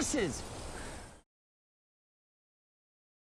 horses!